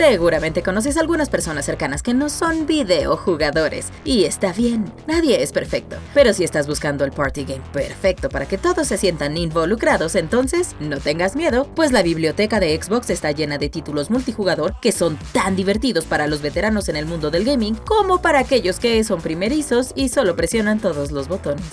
Seguramente conoces a algunas personas cercanas que no son videojugadores. Y está bien, nadie es perfecto. Pero si estás buscando el party game perfecto para que todos se sientan involucrados, entonces no tengas miedo, pues la biblioteca de Xbox está llena de títulos multijugador que son tan divertidos para los veteranos en el mundo del gaming como para aquellos que son primerizos y solo presionan todos los botones.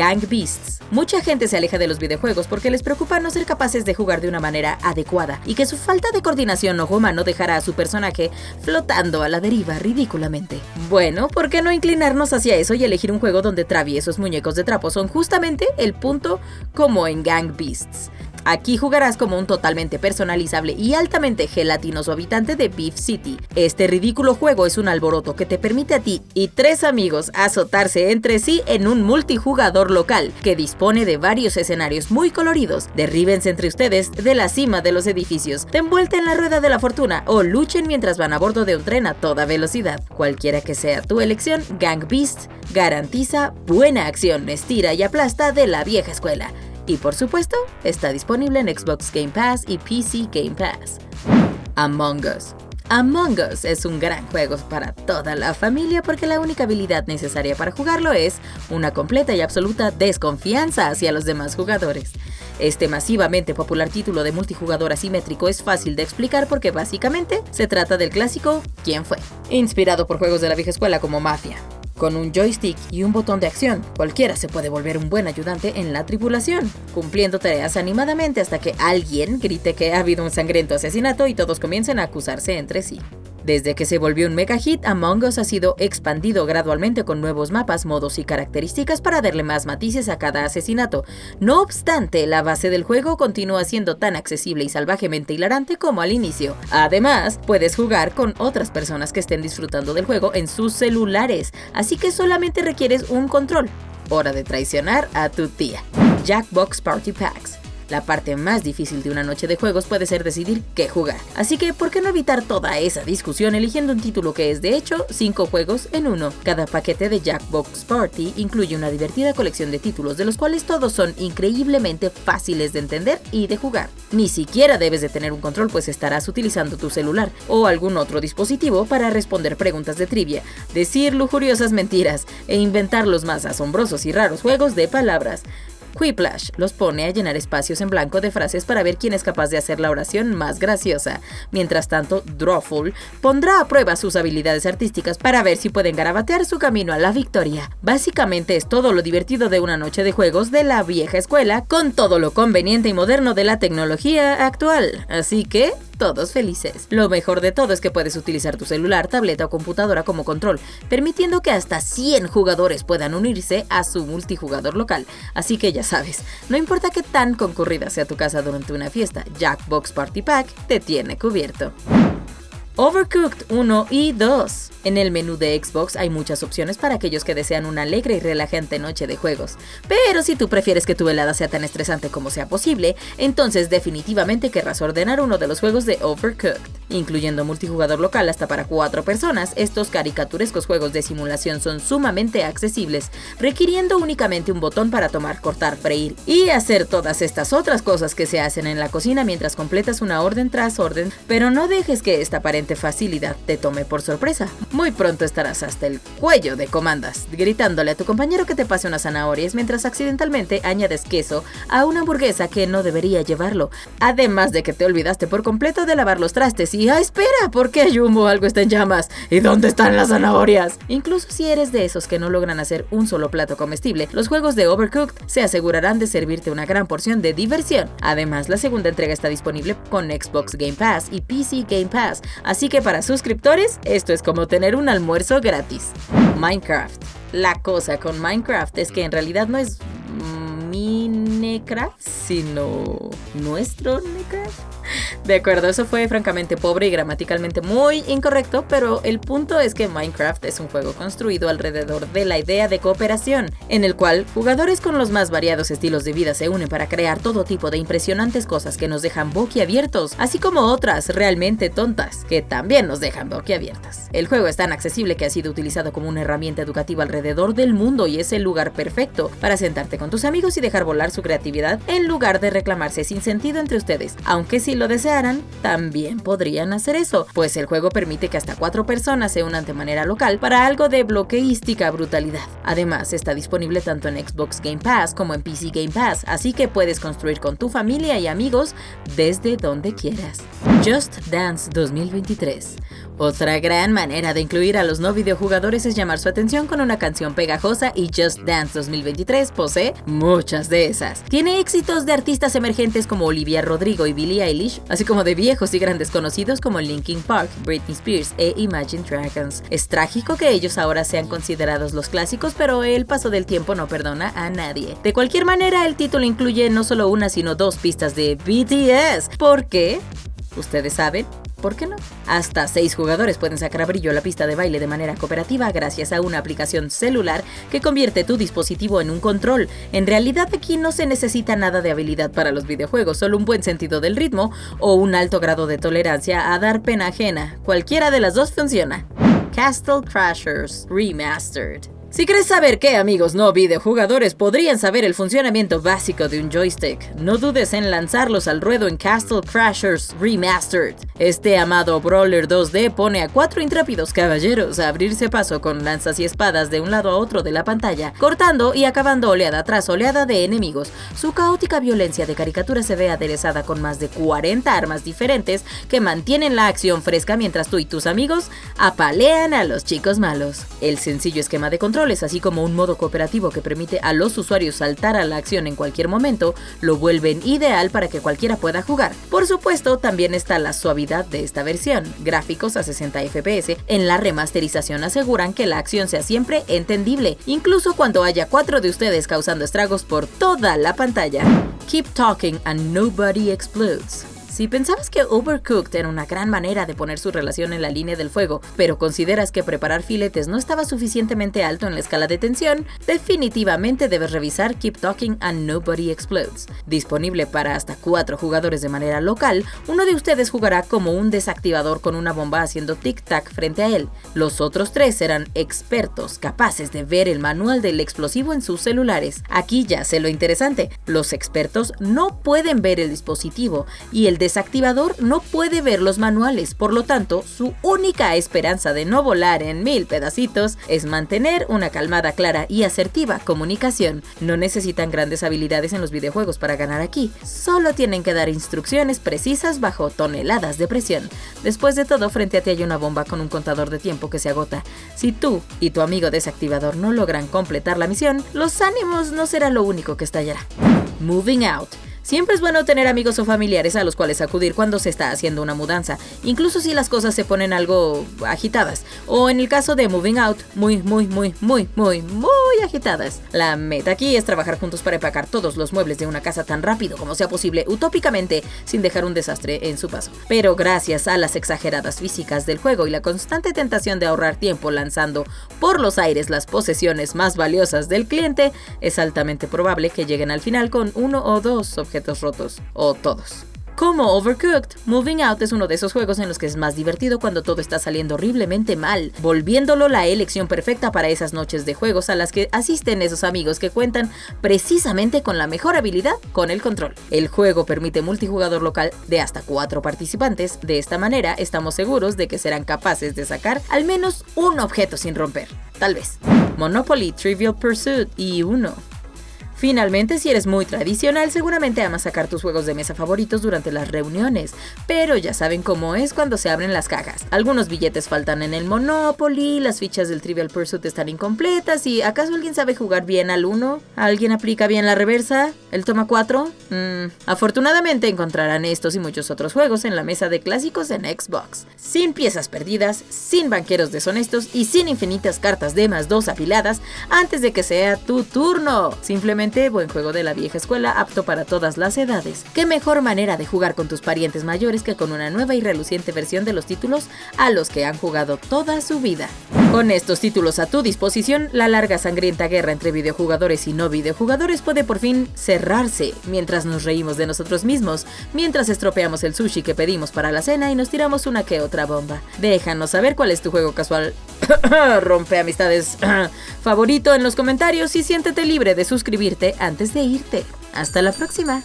Gang Beasts. Mucha gente se aleja de los videojuegos porque les preocupa no ser capaces de jugar de una manera adecuada y que su falta de coordinación ojo humano dejará a su personaje flotando a la deriva ridículamente. Bueno, ¿por qué no inclinarnos hacia eso y elegir un juego donde traviesos muñecos de trapo son justamente el punto como en Gang Beasts? Aquí jugarás como un totalmente personalizable y altamente gelatinoso habitante de Beef City. Este ridículo juego es un alboroto que te permite a ti y tres amigos azotarse entre sí en un multijugador local que dispone de varios escenarios muy coloridos. Derríbense entre ustedes de la cima de los edificios, te envuelta en la rueda de la fortuna o luchen mientras van a bordo de un tren a toda velocidad. Cualquiera que sea tu elección, Gang Beast garantiza buena acción, estira y aplasta de la vieja escuela. Y por supuesto, está disponible en Xbox Game Pass y PC Game Pass. Among Us. Among Us es un gran juego para toda la familia porque la única habilidad necesaria para jugarlo es una completa y absoluta desconfianza hacia los demás jugadores. Este masivamente popular título de multijugador asimétrico es fácil de explicar porque básicamente se trata del clásico ¿Quién fue? Inspirado por juegos de la vieja escuela como Mafia, con un joystick y un botón de acción, cualquiera se puede volver un buen ayudante en la tripulación, cumpliendo tareas animadamente hasta que alguien grite que ha habido un sangriento asesinato y todos comiencen a acusarse entre sí. Desde que se volvió un mega hit, Among Us ha sido expandido gradualmente con nuevos mapas, modos y características para darle más matices a cada asesinato. No obstante, la base del juego continúa siendo tan accesible y salvajemente hilarante como al inicio. Además, puedes jugar con otras personas que estén disfrutando del juego en sus celulares, así que solamente requieres un control. Hora de traicionar a tu tía. Jackbox Party Packs. La parte más difícil de una noche de juegos puede ser decidir qué jugar. Así que, ¿por qué no evitar toda esa discusión eligiendo un título que es de hecho 5 juegos en uno? Cada paquete de Jackbox Party incluye una divertida colección de títulos de los cuales todos son increíblemente fáciles de entender y de jugar. Ni siquiera debes de tener un control pues estarás utilizando tu celular o algún otro dispositivo para responder preguntas de trivia, decir lujuriosas mentiras e inventar los más asombrosos y raros juegos de palabras. Quiplash los pone a llenar espacios en blanco de frases para ver quién es capaz de hacer la oración más graciosa. Mientras tanto, Drawful pondrá a prueba sus habilidades artísticas para ver si pueden garabatear su camino a la victoria. Básicamente es todo lo divertido de una noche de juegos de la vieja escuela con todo lo conveniente y moderno de la tecnología actual. Así que, todos felices. Lo mejor de todo es que puedes utilizar tu celular, tableta o computadora como control, permitiendo que hasta 100 jugadores puedan unirse a su multijugador local. Así que ya sabes, no importa qué tan concurrida sea tu casa durante una fiesta, Jackbox Party Pack te tiene cubierto. Overcooked 1 y 2. En el menú de Xbox hay muchas opciones para aquellos que desean una alegre y relajante noche de juegos. Pero si tú prefieres que tu velada sea tan estresante como sea posible, entonces definitivamente querrás ordenar uno de los juegos de Overcooked. Incluyendo multijugador local hasta para 4 personas, estos caricaturescos juegos de simulación son sumamente accesibles, requiriendo únicamente un botón para tomar, cortar, freír y hacer todas estas otras cosas que se hacen en la cocina mientras completas una orden tras orden, pero no dejes que esta aparente facilidad te tome por sorpresa. Muy pronto estarás hasta el cuello de comandas, gritándole a tu compañero que te pase unas zanahorias mientras accidentalmente añades queso a una hamburguesa que no debería llevarlo. Además de que te olvidaste por completo de lavar los trastes y ¡ah, espera! ¿Por qué Jumbo algo está en llamas? ¿Y dónde están las zanahorias? Incluso si eres de esos que no logran hacer un solo plato comestible, los juegos de Overcooked se asegurarán de servirte una gran porción de diversión. Además, la segunda entrega está disponible con Xbox Game Pass y PC Game Pass, así que para suscriptores, esto es como tener un almuerzo gratis. Minecraft. La cosa con Minecraft es que en realidad no es Minecraft, sino nuestro Minecraft. De acuerdo, eso fue francamente pobre y gramaticalmente muy incorrecto, pero el punto es que Minecraft es un juego construido alrededor de la idea de cooperación, en el cual jugadores con los más variados estilos de vida se unen para crear todo tipo de impresionantes cosas que nos dejan boquiabiertos, así como otras realmente tontas, que también nos dejan boquiabiertas. El juego es tan accesible que ha sido utilizado como una herramienta educativa alrededor del mundo y es el lugar perfecto para sentarte con tus amigos y dejar volar su creatividad en lugar de reclamarse sin sentido entre ustedes, aunque si lo deseas también podrían hacer eso, pues el juego permite que hasta cuatro personas se unan de manera local para algo de bloqueística brutalidad. Además, está disponible tanto en Xbox Game Pass como en PC Game Pass, así que puedes construir con tu familia y amigos desde donde quieras. Just Dance 2023 otra gran manera de incluir a los no videojugadores es llamar su atención con una canción pegajosa y Just Dance 2023 posee muchas de esas. Tiene éxitos de artistas emergentes como Olivia Rodrigo y Billie Eilish, así como de viejos y grandes conocidos como Linkin Park, Britney Spears e Imagine Dragons. Es trágico que ellos ahora sean considerados los clásicos, pero el paso del tiempo no perdona a nadie. De cualquier manera, el título incluye no solo una sino dos pistas de BTS. ¿Por qué? ¿Ustedes saben? ¿Por qué no? Hasta seis jugadores pueden sacar a brillo la pista de baile de manera cooperativa gracias a una aplicación celular que convierte tu dispositivo en un control. En realidad aquí no se necesita nada de habilidad para los videojuegos, solo un buen sentido del ritmo o un alto grado de tolerancia a dar pena ajena. Cualquiera de las dos funciona. Castle Crashers Remastered si quieres saber qué amigos no videojugadores podrían saber el funcionamiento básico de un joystick, no dudes en lanzarlos al ruedo en Castle Crashers Remastered. Este amado Brawler 2D pone a cuatro intrépidos caballeros a abrirse paso con lanzas y espadas de un lado a otro de la pantalla, cortando y acabando oleada tras oleada de enemigos. Su caótica violencia de caricatura se ve aderezada con más de 40 armas diferentes que mantienen la acción fresca mientras tú y tus amigos apalean a los chicos malos. El sencillo esquema de control así como un modo cooperativo que permite a los usuarios saltar a la acción en cualquier momento, lo vuelven ideal para que cualquiera pueda jugar. Por supuesto, también está la suavidad de esta versión. Gráficos a 60 FPS en la remasterización aseguran que la acción sea siempre entendible, incluso cuando haya cuatro de ustedes causando estragos por toda la pantalla. Keep talking and nobody explodes. Si pensabas que Overcooked era una gran manera de poner su relación en la línea del fuego, pero consideras que preparar filetes no estaba suficientemente alto en la escala de tensión, definitivamente debes revisar Keep Talking and Nobody Explodes. Disponible para hasta 4 jugadores de manera local, uno de ustedes jugará como un desactivador con una bomba haciendo tic-tac frente a él. Los otros tres serán expertos, capaces de ver el manual del explosivo en sus celulares. Aquí ya sé lo interesante, los expertos no pueden ver el dispositivo y el desactivador no puede ver los manuales, por lo tanto, su única esperanza de no volar en mil pedacitos es mantener una calmada, clara y asertiva comunicación. No necesitan grandes habilidades en los videojuegos para ganar aquí, solo tienen que dar instrucciones precisas bajo toneladas de presión. Después de todo, frente a ti hay una bomba con un contador de tiempo que se agota. Si tú y tu amigo desactivador no logran completar la misión, los ánimos no será lo único que estallará. Moving Out Siempre es bueno tener amigos o familiares a los cuales acudir cuando se está haciendo una mudanza, incluso si las cosas se ponen algo agitadas, o en el caso de Moving Out, muy, muy, muy, muy, muy, muy agitadas. La meta aquí es trabajar juntos para empacar todos los muebles de una casa tan rápido como sea posible, utópicamente, sin dejar un desastre en su paso. Pero gracias a las exageradas físicas del juego y la constante tentación de ahorrar tiempo lanzando por los aires las posesiones más valiosas del cliente, es altamente probable que lleguen al final con uno o dos objetos rotos, o todos. Como Overcooked, Moving Out es uno de esos juegos en los que es más divertido cuando todo está saliendo horriblemente mal, volviéndolo la elección perfecta para esas noches de juegos a las que asisten esos amigos que cuentan precisamente con la mejor habilidad con el control. El juego permite multijugador local de hasta cuatro participantes, de esta manera estamos seguros de que serán capaces de sacar al menos un objeto sin romper, tal vez. Monopoly Trivial Pursuit y uno. Finalmente, si eres muy tradicional, seguramente amas sacar tus juegos de mesa favoritos durante las reuniones, pero ya saben cómo es cuando se abren las cajas. Algunos billetes faltan en el Monopoly, las fichas del Trivial Pursuit están incompletas y ¿acaso alguien sabe jugar bien al 1? ¿Alguien aplica bien la reversa? ¿El toma 4? Mm, afortunadamente encontrarán estos y muchos otros juegos en la mesa de clásicos en Xbox. Sin piezas perdidas, sin banqueros deshonestos y sin infinitas cartas de más 2 apiladas antes de que sea tu turno. Simplemente buen juego de la vieja escuela apto para todas las edades. ¿Qué mejor manera de jugar con tus parientes mayores que con una nueva y reluciente versión de los títulos a los que han jugado toda su vida? Con estos títulos a tu disposición, la larga sangrienta guerra entre videojugadores y no videojugadores puede por fin cerrarse, mientras nos reímos de nosotros mismos, mientras estropeamos el sushi que pedimos para la cena y nos tiramos una que otra bomba. Déjanos saber cuál es tu juego casual rompe amistades favorito en los comentarios y siéntete libre de antes de irte. Hasta la próxima.